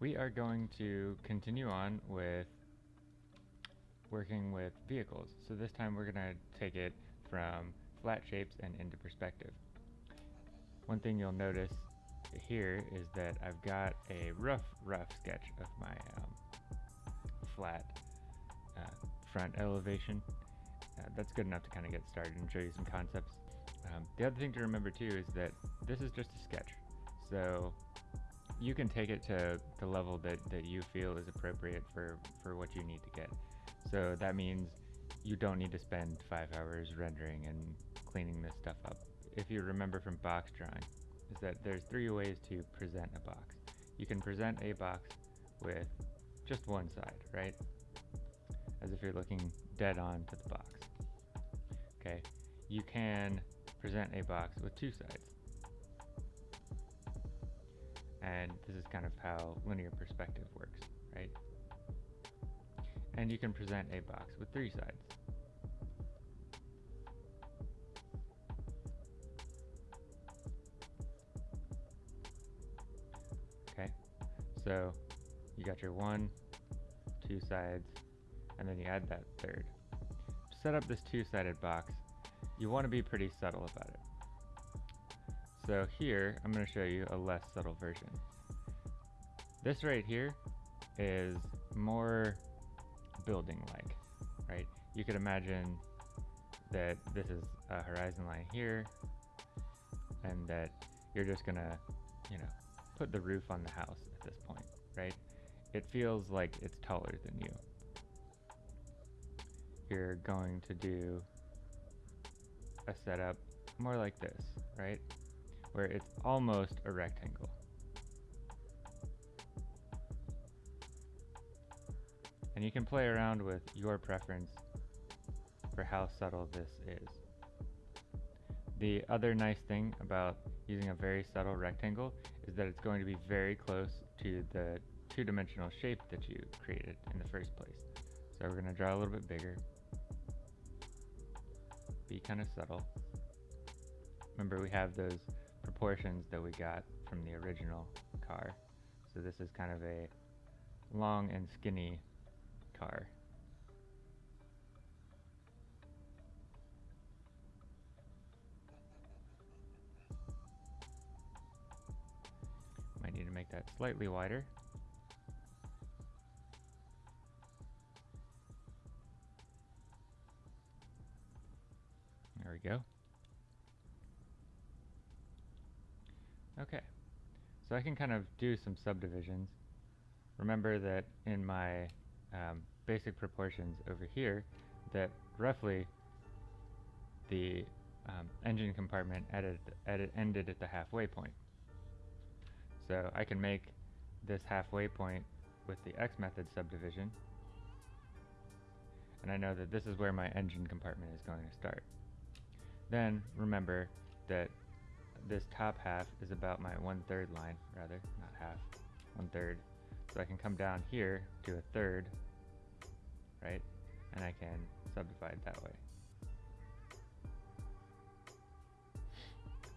we are going to continue on with working with vehicles. So this time we're going to take it from flat shapes and into perspective. One thing you'll notice here is that I've got a rough, rough sketch of my um, flat uh, front elevation. Uh, that's good enough to kind of get started and show you some concepts. Um, the other thing to remember too is that this is just a sketch. So you can take it to the level that, that you feel is appropriate for, for what you need to get. So that means you don't need to spend five hours rendering and cleaning this stuff up. If you remember from box drawing, is that there's three ways to present a box. You can present a box with just one side, right? As if you're looking dead on to the box. Okay, you can present a box with two sides. And this is kind of how linear perspective works, right? And you can present a box with three sides. Okay, so you got your one, two sides, and then you add that third. To set up this two-sided box, you want to be pretty subtle about it. So here, I'm going to show you a less subtle version. This right here is more building-like, right? You could imagine that this is a horizon line here, and that you're just to, you know, put the roof on the house at this point, right? It feels like it's taller than you. You're going to do a setup more like this, right? Where it's almost a rectangle. And you can play around with your preference for how subtle this is. The other nice thing about using a very subtle rectangle is that it's going to be very close to the two-dimensional shape that you created in the first place. So we're going to draw a little bit bigger, be kind of subtle. Remember we have those proportions that we got from the original car. So this is kind of a long and skinny car. Might need to make that slightly wider. There we go. Okay, so I can kind of do some subdivisions. Remember that in my um, basic proportions over here, that roughly the um, engine compartment ended at the halfway point. So I can make this halfway point with the X method subdivision, and I know that this is where my engine compartment is going to start. Then remember that this top half is about my one-third line, rather, not half, one-third. So I can come down here to a third, right? And I can subdivide that way.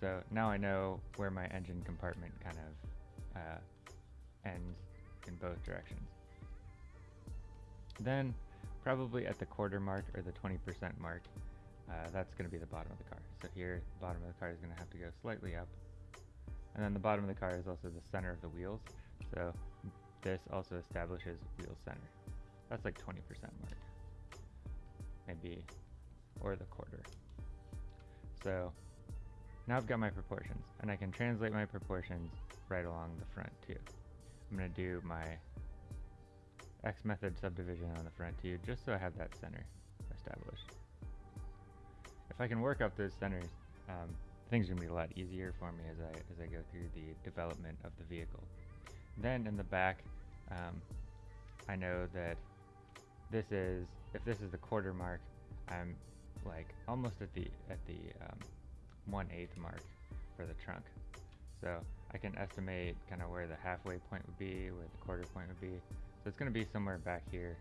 So now I know where my engine compartment kind of uh, ends in both directions. Then, probably at the quarter mark or the 20% mark, uh, that's going to be the bottom of the car. So here, the bottom of the car is going to have to go slightly up. And then the bottom of the car is also the center of the wheels. So this also establishes wheel center. That's like 20% mark. Maybe, or the quarter. So now I've got my proportions and I can translate my proportions right along the front too. I'm going to do my X method subdivision on the front too, just so I have that center established if I can work up those centers, um, things are gonna be a lot easier for me as I as I go through the development of the vehicle. Then in the back, um, I know that this is if this is the quarter mark, I'm like almost at the at the um, one eighth mark for the trunk. So I can estimate kind of where the halfway point would be, where the quarter point would be. So it's going to be somewhere back here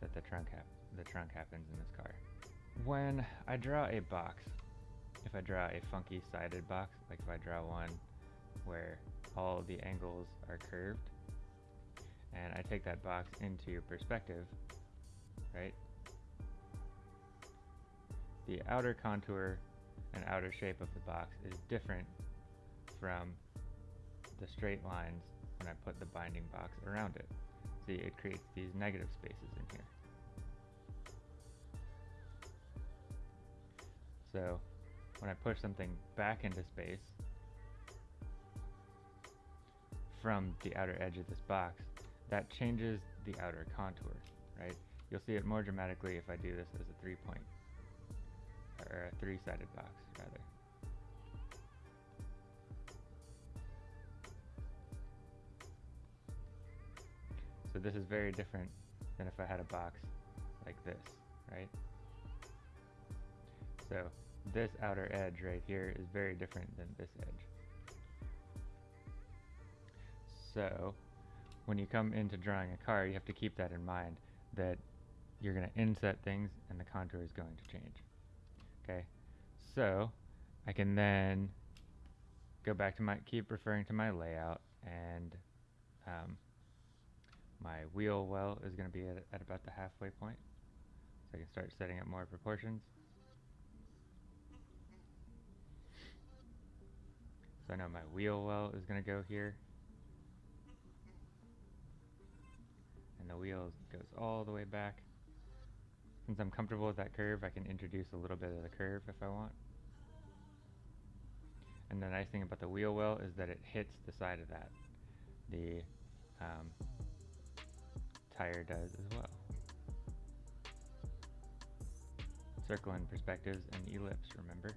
that the trunk the trunk happens in this car. When I draw a box, if I draw a funky sided box, like if I draw one where all the angles are curved, and I take that box into your perspective, right? The outer contour and outer shape of the box is different from the straight lines when I put the binding box around it. See, it creates these negative spaces in here. So when I push something back into space from the outer edge of this box, that changes the outer contour, right? You'll see it more dramatically if I do this as a three point, or a three-sided box, rather. So this is very different than if I had a box like this, right? So this outer edge right here is very different than this edge. So when you come into drawing a car, you have to keep that in mind that you're going to inset things and the contour is going to change. Okay, so I can then go back to my, keep referring to my layout and um, my wheel well is going to be at, at about the halfway point. So I can start setting up more proportions. So I know my wheel well is going to go here. And the wheel goes all the way back. Since I'm comfortable with that curve, I can introduce a little bit of the curve if I want. And the nice thing about the wheel well is that it hits the side of that. The um, tire does as well. Circle in perspectives and ellipse, remember?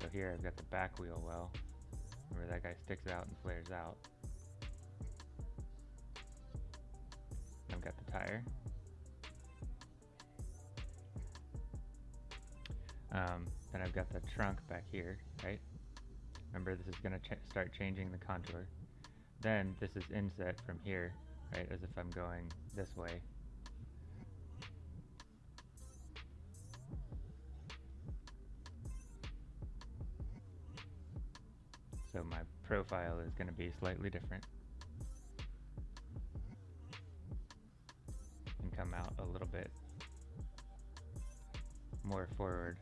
So here I've got the back wheel well. where that guy sticks out and flares out. I've got the tire. Um, then I've got the trunk back here, right? Remember this is going to ch start changing the contour. Then this is inset from here, right, as if I'm going this way so my profile is going to be slightly different out a little bit more forward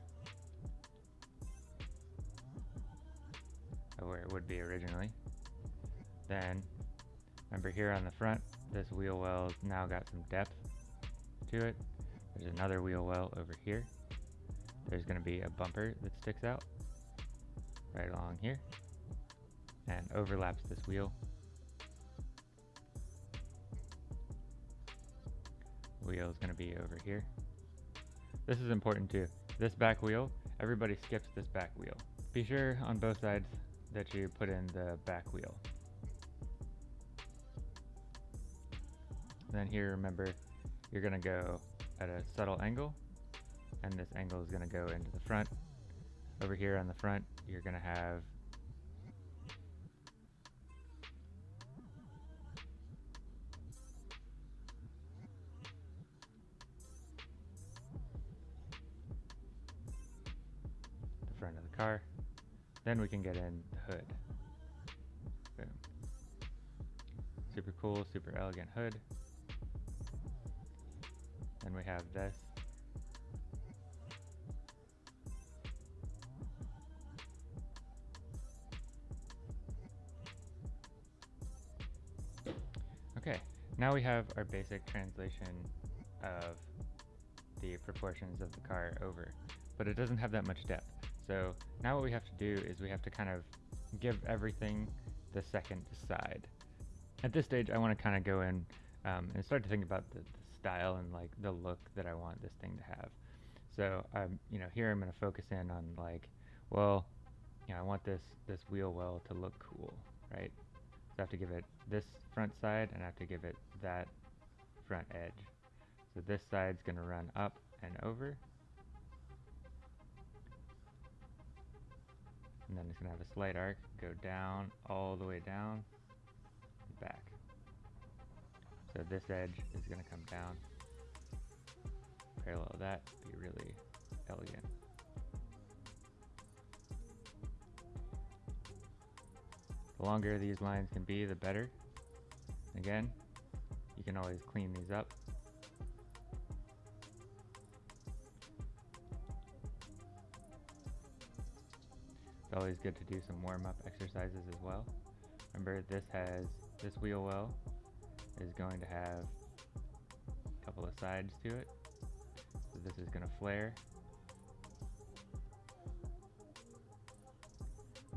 of where it would be originally. Then, remember here on the front, this wheel well now got some depth to it. There's another wheel well over here. There's going to be a bumper that sticks out right along here and overlaps this wheel. Wheel is going to be over here. This is important too. This back wheel, everybody skips this back wheel. Be sure on both sides that you put in the back wheel. Then here, remember, you're going to go at a subtle angle, and this angle is going to go into the front. Over here on the front, you're going to have car. Then we can get in the hood. Boom. Super cool, super elegant hood. Then we have this. Okay, now we have our basic translation of the proportions of the car over, but it doesn't have that much depth. So now what we have to do is we have to kind of give everything the second side. At this stage, I want to kind of go in um, and start to think about the, the, style and like the look that I want this thing to have. So I'm, you know, here I'm going to focus in on like, well, you know, I want this this wheel well to look cool, right? So I have to give it this front side and I have to give it that front edge. So this side's going to run up and over and then it's going to have a slight arc, go down, all the way down, and back. So this edge is going to come down, parallel that, be really elegant. The longer these lines can be, the better. Again, you can always clean these up. It's always good to do some warm-up exercises as well. Remember this has, this wheel well is going to have a couple of sides to it. So this is going to flare.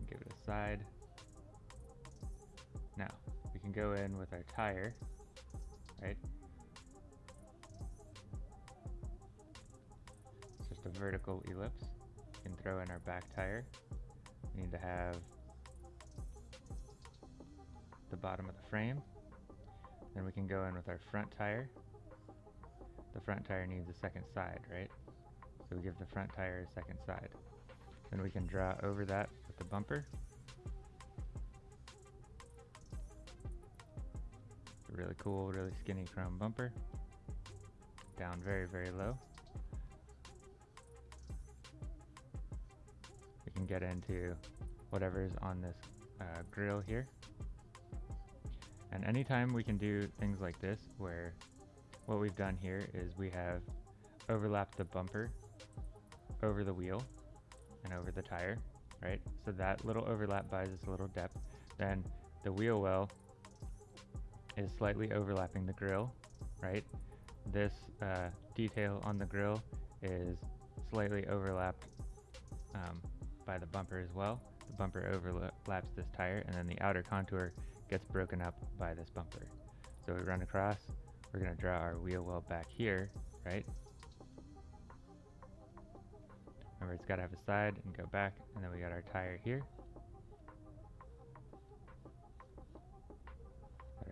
Give it a side. Now, we can go in with our tire, right? It's just a vertical ellipse. We can throw in our back tire. Need to have the bottom of the frame. Then we can go in with our front tire. The front tire needs a second side, right? So we give the front tire a second side. Then we can draw over that with the bumper. Really cool, really skinny chrome bumper. Down very, very low. Get into whatever's on this uh, grill here. And anytime we can do things like this, where what we've done here is we have overlapped the bumper over the wheel and over the tire, right? So that little overlap buys us a little depth. Then the wheel well is slightly overlapping the grill, right? This uh, detail on the grill is slightly overlapped um, by the bumper as well. The bumper overlaps this tire and then the outer contour gets broken up by this bumper. So we run across, we're going to draw our wheel well back here, right? Remember it's got to have a side and go back, and then we got our tire here.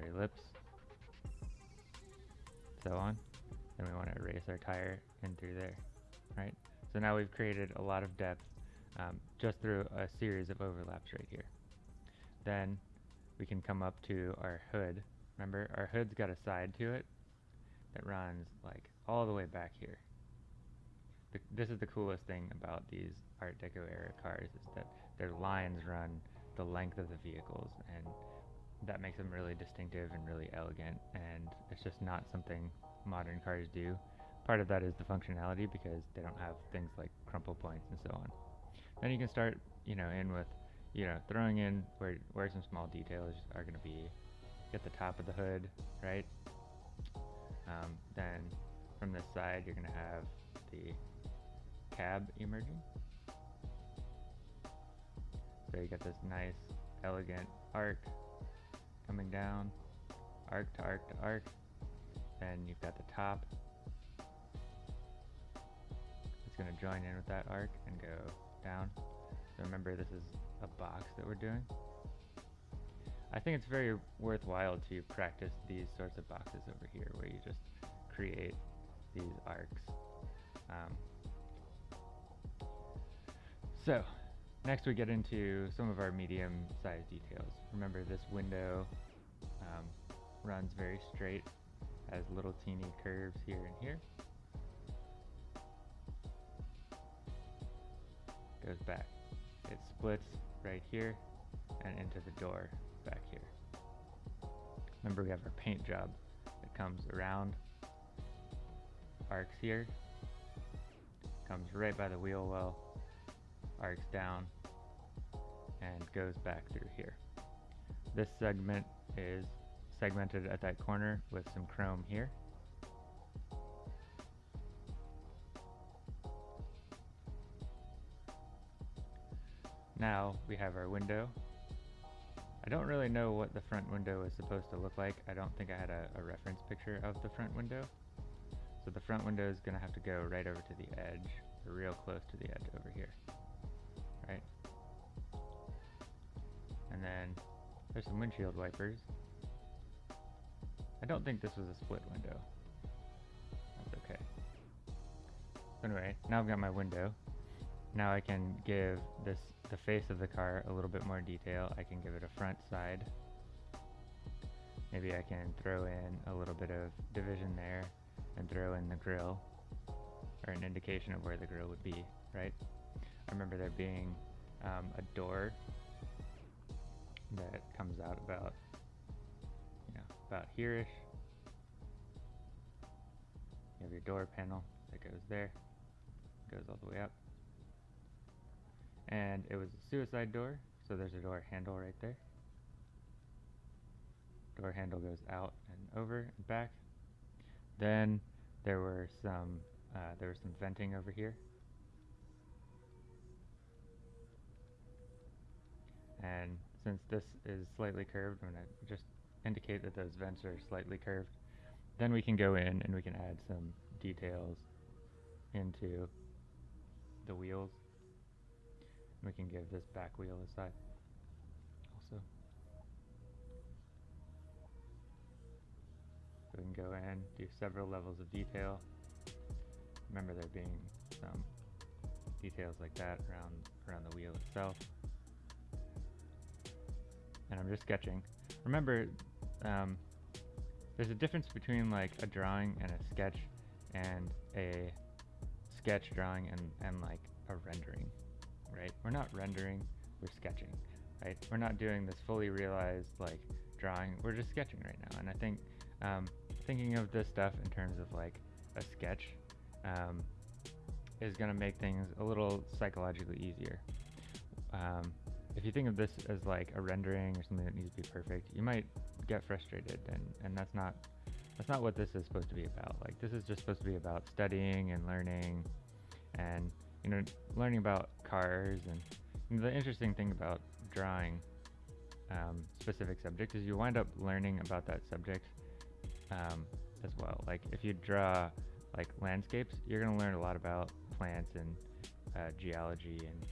our ellipse, so on. Then we want to erase our tire in through there, right? So now we've created a lot of depth um, just through a series of overlaps right here. Then we can come up to our hood. Remember, our hood's got a side to it that runs like all the way back here. The, this is the coolest thing about these Art Deco era cars is that their lines run the length of the vehicles and that makes them really distinctive and really elegant and it's just not something modern cars do. Part of that is the functionality because they don't have things like crumple points and so on. Then you can start, you know, in with you know, throwing in where, where some small details are going to be at the top of the hood, right? Um, then from this side, you're going to have the cab emerging. So you got this nice, elegant arc coming down, arc to arc to arc. Then you've got the top. It's going to join in with that arc and go down. So remember, this is a box that we're doing. I think it's very worthwhile to practice these sorts of boxes over here where you just create these arcs. Um, so, next we get into some of our medium-sized details. Remember this window um, runs very straight, has little teeny curves here and here. Goes back. It splits right here and into the door back here. Remember we have our paint job that comes around, arcs here, comes right by the wheel well, arcs down, and goes back through here. This segment is segmented at that corner with some chrome here. Now we have our window. I don't really know what the front window is supposed to look like. I don't think I had a, a reference picture of the front window. So the front window is going to have to go right over to the edge, real close to the edge over here. Right? And then there's some windshield wipers. I don't think this was a split window. That's okay. Anyway, now I've got my window. Now I can give this the face of the car a little bit more detail. I can give it a front side. Maybe I can throw in a little bit of division there and throw in the grill or an indication of where the grill would be, right? I remember there being um, a door that comes out about, you know, about here-ish. You have your door panel that goes there, goes all the way up. And it was a suicide door, so there's a door handle right there. Door handle goes out and over and back. Then there were some uh, there was some venting over here. And since this is slightly curved, I'm going to just indicate that those vents are slightly curved. Then we can go in and we can add some details into the wheels. We can give this back wheel a side also. So we can go in, do several levels of detail. Remember there being some details like that around around the wheel itself. And I'm just sketching. Remember, um, there's a difference between like a drawing and a sketch and a sketch drawing and, and like a rendering, right? We're not rendering, we're sketching, right? We're not doing this fully realized like drawing, we're just sketching right now. And I think um, thinking of this stuff in terms of like a sketch um, is to make things a little psychologically easier. Um, if you think of this as like a rendering or something that needs to be perfect, you might get frustrated, and, and that's not that's not what this is supposed to be about. Like this is just supposed to be about studying and learning, and you know, learning about cars. And the interesting thing about drawing um, specific subjects is you wind up learning about that subject um, as well. Like if you draw like landscapes, you're gonna learn a lot about plants and uh, geology and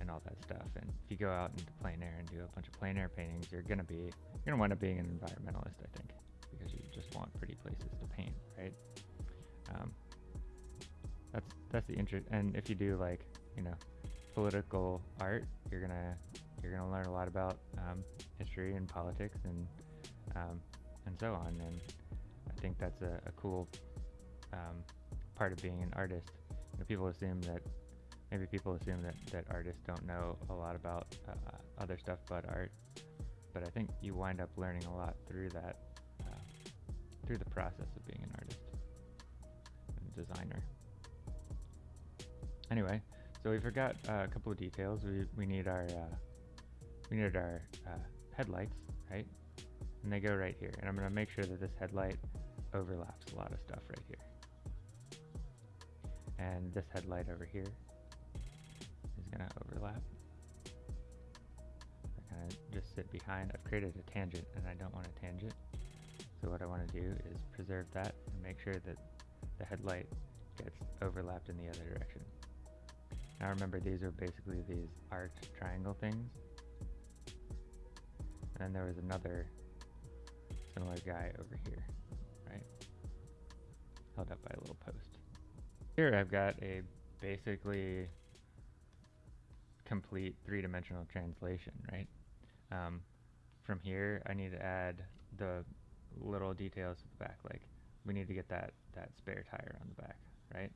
and all that stuff. And if you go out into plein air and do a bunch of plein air paintings, you're gonna be you're gonna wind up being an environmentalist, I think, because you just want pretty places to paint, right? Um, that's that's the interest. And if you do like you know political art, you're gonna you're gonna learn a lot about um, history and politics and um, and so on. And I think that's a, a cool um, part of being an artist. You know, people assume that maybe people assume that, that artists don't know a lot about uh, other stuff but art, but I think you wind up learning a lot through that, uh, through the process of being an artist and designer. Anyway, so we forgot uh, a couple of details. We, we need our uh, we needed our uh, headlights, right? And they go right here. And I'm going to make sure that this headlight overlaps a lot of stuff right here. And this headlight over here is gonna overlap. I kind of just sit behind. I've created a tangent and I don't want a tangent. So what I want to do is preserve that and make sure that the headlight gets overlapped in the other direction. Now remember these are basically these arced triangle things. And then there was another similar guy over here, right? Held up by a little post. Here I've got a basically complete three-dimensional translation, right? Um, from here, I need to add the little details at the back, like we need to get that, that spare tire on the back, right?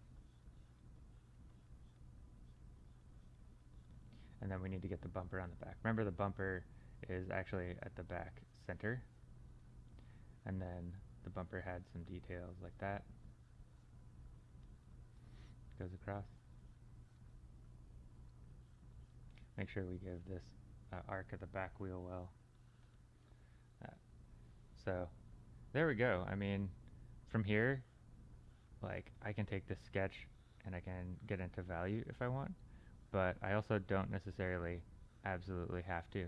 And then we need to get the bumper on the back. Remember the bumper is actually at the back center. And then the bumper had some details like that. Goes across. Make sure we give this uh, arc of the back wheel well. Uh, so there we go. I mean, from here, like I can take this sketch and I can get into value if I want, but I also don't necessarily absolutely have to.